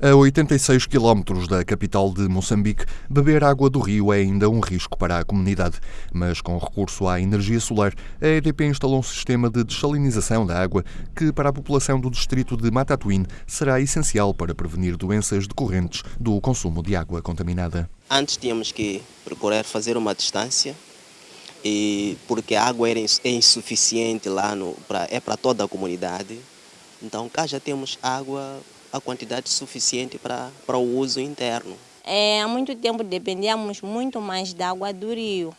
A 86 quilómetros da capital de Moçambique, beber água do rio é ainda um risco para a comunidade. Mas com recurso à energia solar, a EDP instalou um sistema de desalinização da água que, para a população do distrito de Matatuíne, será essencial para prevenir doenças decorrentes do consumo de água contaminada. Antes tínhamos que procurar fazer uma distância e porque a água era é insuficiente lá no, pra, é para toda a comunidade. Então cá já temos água a quantidade suficiente para, para o uso interno. É, há muito tempo dependíamos muito mais da água do rio.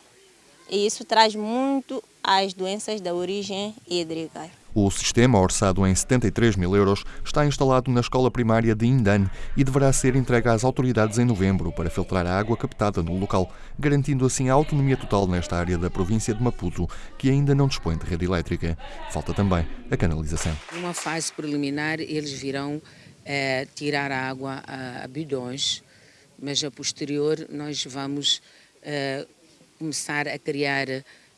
E isso traz muito as doenças da origem hídrica. O sistema, orçado em 73 mil euros, está instalado na escola primária de Indane e deverá ser entregue às autoridades em novembro para filtrar a água captada no local, garantindo assim a autonomia total nesta área da província de Maputo, que ainda não dispõe de rede elétrica. Falta também a canalização. Numa fase preliminar, eles virão é, tirar a água a, a bidões, mas a posterior nós vamos é, começar a criar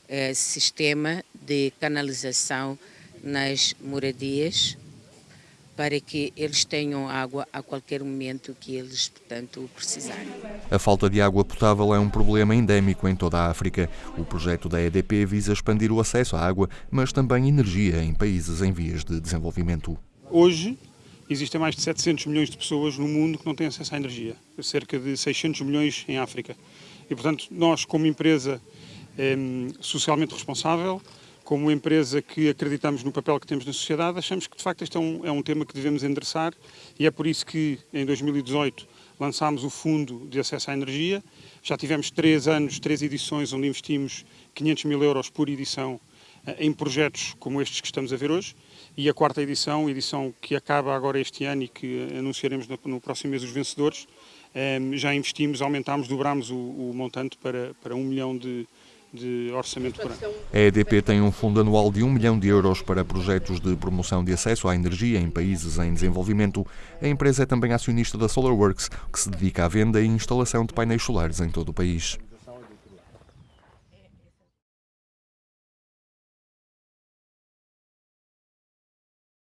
é, sistema de canalização nas moradias para que eles tenham água a qualquer momento que eles, portanto, precisarem. A falta de água potável é um problema endémico em toda a África. O projeto da EDP visa expandir o acesso à água, mas também energia em países em vias de desenvolvimento. Hoje, existem mais de 700 milhões de pessoas no mundo que não têm acesso à energia, cerca de 600 milhões em África. E, portanto, nós, como empresa eh, socialmente responsável, como empresa que acreditamos no papel que temos na sociedade, achamos que, de facto, este é um, é um tema que devemos endereçar e é por isso que, em 2018, lançámos o Fundo de Acesso à Energia. Já tivemos três anos, três edições, onde investimos 500 mil euros por edição em projetos como estes que estamos a ver hoje e a quarta edição, edição que acaba agora este ano e que anunciaremos no, próximo mês os vencedores, ehm, já investimos, aumentámos, dobrámos o, o montante para, para um milhão de, de orçamento por ano. A EDP tem um fundo anual de 1 milhão de euros para projetos de promoção de acesso à energia em países em desenvolvimento. A empresa é também acionista da SolarWorks, que se dedica à venda e instalação de painéis solares em todo o país.